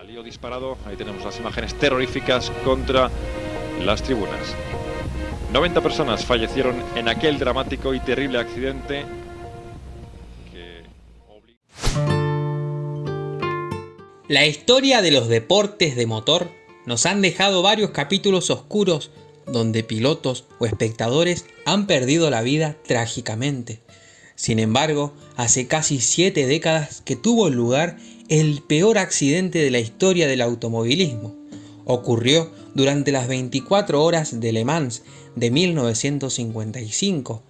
Salió disparado, ahí tenemos las imágenes terroríficas contra las tribunas. 90 personas fallecieron en aquel dramático y terrible accidente La historia de los deportes de motor nos han dejado varios capítulos oscuros donde pilotos o espectadores han perdido la vida trágicamente. Sin embargo, hace casi siete décadas que tuvo lugar el peor accidente de la historia del automovilismo. Ocurrió durante las 24 horas de Le Mans de 1955,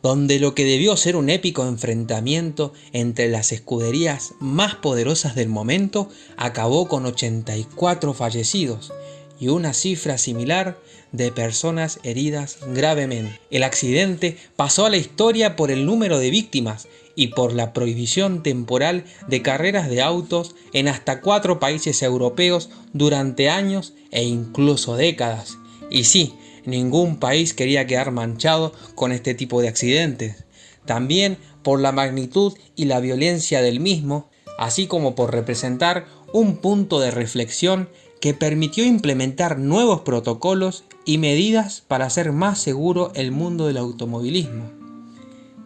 donde lo que debió ser un épico enfrentamiento entre las escuderías más poderosas del momento acabó con 84 fallecidos y una cifra similar de personas heridas gravemente. El accidente pasó a la historia por el número de víctimas y por la prohibición temporal de carreras de autos en hasta cuatro países europeos durante años e incluso décadas. Y sí, ningún país quería quedar manchado con este tipo de accidentes. También por la magnitud y la violencia del mismo, así como por representar un punto de reflexión que permitió implementar nuevos protocolos y medidas para hacer más seguro el mundo del automovilismo.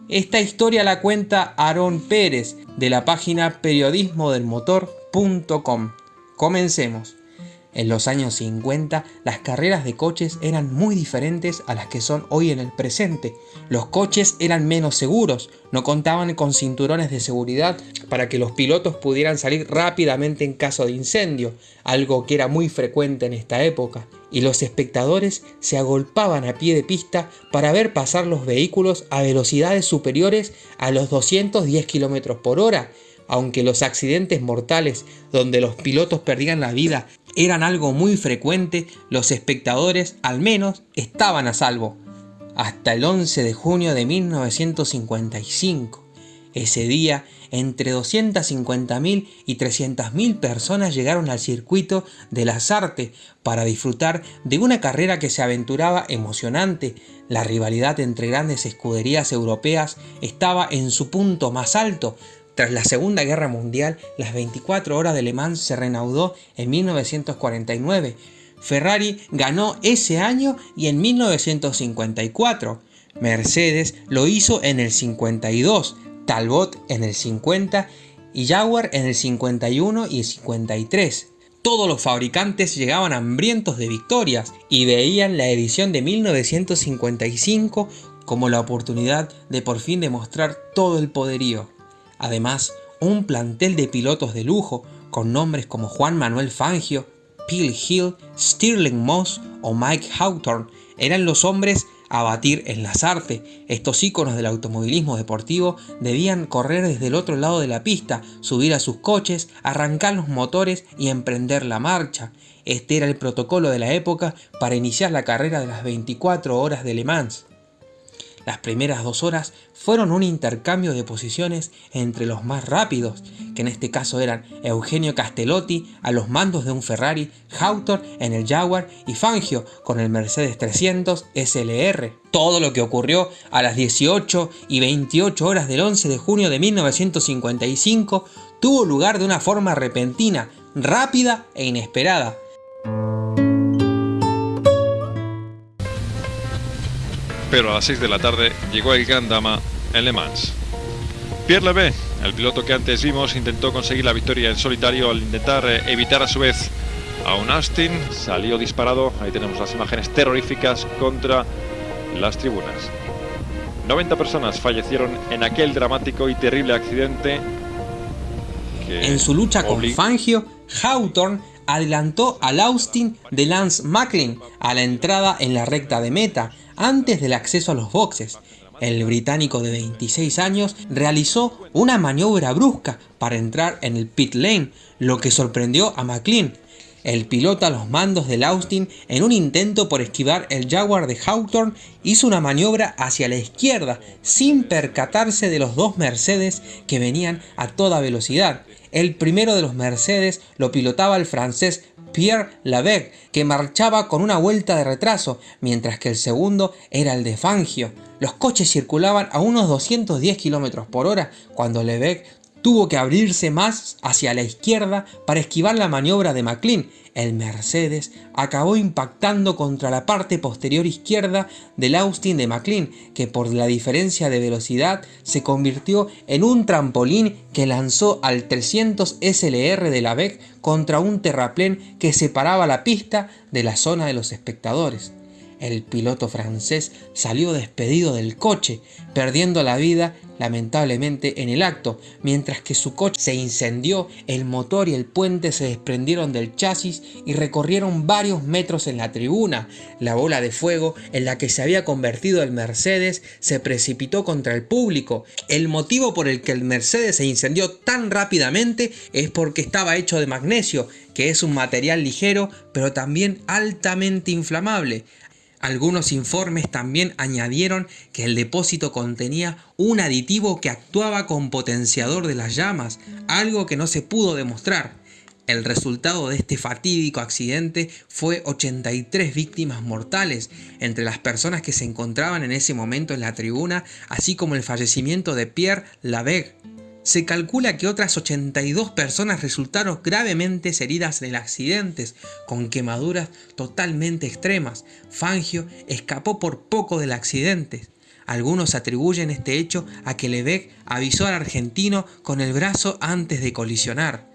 Esta historia la cuenta Aarón Pérez de la página periodismodelmotor.com. Comencemos. En los años 50 las carreras de coches eran muy diferentes a las que son hoy en el presente. Los coches eran menos seguros, no contaban con cinturones de seguridad para que los pilotos pudieran salir rápidamente en caso de incendio, algo que era muy frecuente en esta época, y los espectadores se agolpaban a pie de pista para ver pasar los vehículos a velocidades superiores a los 210 km por hora, aunque los accidentes mortales donde los pilotos perdían la vida eran algo muy frecuente, los espectadores al menos estaban a salvo. Hasta el 11 de junio de 1955. Ese día, entre 250.000 y 300.000 personas llegaron al circuito de las artes para disfrutar de una carrera que se aventuraba emocionante. La rivalidad entre grandes escuderías europeas estaba en su punto más alto, tras la Segunda Guerra Mundial, las 24 horas de Le Mans se reanudó en 1949. Ferrari ganó ese año y en 1954. Mercedes lo hizo en el 52, Talbot en el 50 y Jaguar en el 51 y el 53. Todos los fabricantes llegaban hambrientos de victorias y veían la edición de 1955 como la oportunidad de por fin demostrar todo el poderío. Además, un plantel de pilotos de lujo con nombres como Juan Manuel Fangio, Phil Hill, Stirling Moss o Mike Hawthorne eran los hombres a batir en las artes. Estos íconos del automovilismo deportivo debían correr desde el otro lado de la pista, subir a sus coches, arrancar los motores y emprender la marcha. Este era el protocolo de la época para iniciar la carrera de las 24 horas de Le Mans. Las primeras dos horas fueron un intercambio de posiciones entre los más rápidos, que en este caso eran Eugenio Castellotti a los mandos de un Ferrari, Hawthorne en el Jaguar y Fangio con el Mercedes 300 SLR. Todo lo que ocurrió a las 18 y 28 horas del 11 de junio de 1955 tuvo lugar de una forma repentina, rápida e inesperada, pero a las 6 de la tarde llegó el Gran Dama en Le Mans. Pierre Leve, el piloto que antes vimos, intentó conseguir la victoria en solitario al intentar eh, evitar a su vez a un Austin. Salió disparado, ahí tenemos las imágenes terroríficas contra las tribunas. 90 personas fallecieron en aquel dramático y terrible accidente. en su lucha con Fangio, Hawthorne adelantó al Austin de Lance Macklin a la entrada en la recta de meta, antes del acceso a los boxes. El británico de 26 años realizó una maniobra brusca para entrar en el pit lane, lo que sorprendió a McLean. El piloto a los mandos del Austin, en un intento por esquivar el Jaguar de Hawthorne, hizo una maniobra hacia la izquierda sin percatarse de los dos Mercedes que venían a toda velocidad. El primero de los Mercedes lo pilotaba el francés Pierre Lavec, que marchaba con una vuelta de retraso, mientras que el segundo era el de Fangio. Los coches circulaban a unos 210 km por hora cuando Levesque tuvo que abrirse más hacia la izquierda para esquivar la maniobra de McLean. El Mercedes acabó impactando contra la parte posterior izquierda del Austin de McLean, que por la diferencia de velocidad se convirtió en un trampolín que lanzó al 300 SLR de la BEC contra un terraplén que separaba la pista de la zona de los espectadores. El piloto francés salió despedido del coche, perdiendo la vida lamentablemente en el acto, mientras que su coche se incendió, el motor y el puente se desprendieron del chasis y recorrieron varios metros en la tribuna. La bola de fuego en la que se había convertido el Mercedes se precipitó contra el público. El motivo por el que el Mercedes se incendió tan rápidamente es porque estaba hecho de magnesio, que es un material ligero pero también altamente inflamable. Algunos informes también añadieron que el depósito contenía un aditivo que actuaba como potenciador de las llamas, algo que no se pudo demostrar. El resultado de este fatídico accidente fue 83 víctimas mortales entre las personas que se encontraban en ese momento en la tribuna, así como el fallecimiento de Pierre Laveg, se calcula que otras 82 personas resultaron gravemente heridas en el accidente, con quemaduras totalmente extremas. Fangio escapó por poco del accidente. Algunos atribuyen este hecho a que Lebec avisó al argentino con el brazo antes de colisionar.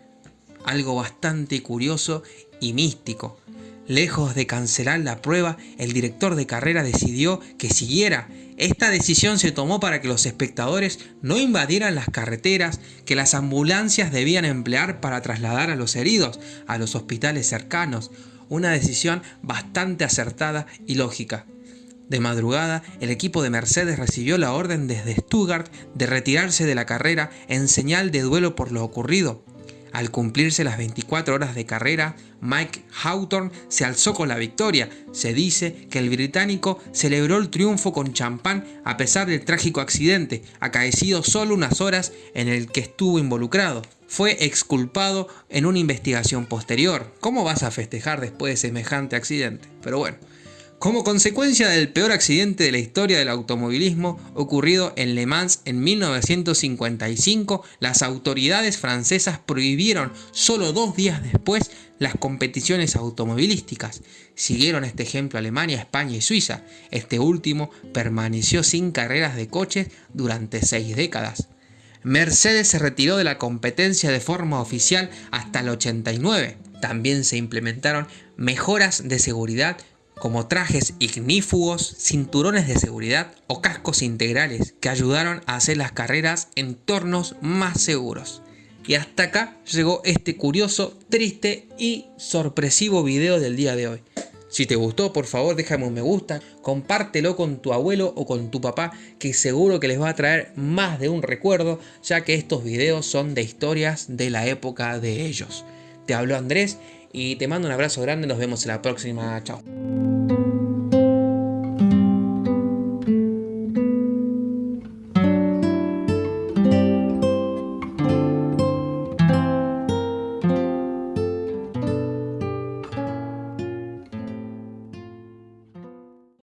Algo bastante curioso y místico. Lejos de cancelar la prueba, el director de carrera decidió que siguiera. Esta decisión se tomó para que los espectadores no invadieran las carreteras que las ambulancias debían emplear para trasladar a los heridos a los hospitales cercanos. Una decisión bastante acertada y lógica. De madrugada, el equipo de Mercedes recibió la orden desde Stuttgart de retirarse de la carrera en señal de duelo por lo ocurrido. Al cumplirse las 24 horas de carrera, Mike Hawthorne se alzó con la victoria. Se dice que el británico celebró el triunfo con champán a pesar del trágico accidente, acaecido solo unas horas en el que estuvo involucrado. Fue exculpado en una investigación posterior. ¿Cómo vas a festejar después de semejante accidente? Pero bueno, como consecuencia del peor accidente de la historia del automovilismo ocurrido en Le Mans en 1955, las autoridades francesas prohibieron solo dos días después las competiciones automovilísticas. Siguieron este ejemplo Alemania, España y Suiza. Este último permaneció sin carreras de coches durante seis décadas. Mercedes se retiró de la competencia de forma oficial hasta el 89. También se implementaron mejoras de seguridad como trajes ignífugos, cinturones de seguridad o cascos integrales que ayudaron a hacer las carreras en entornos más seguros. Y hasta acá llegó este curioso, triste y sorpresivo video del día de hoy. Si te gustó, por favor déjame un me gusta, compártelo con tu abuelo o con tu papá, que seguro que les va a traer más de un recuerdo, ya que estos videos son de historias de la época de ellos. Te habló Andrés y te mando un abrazo grande, nos vemos en la próxima, chao.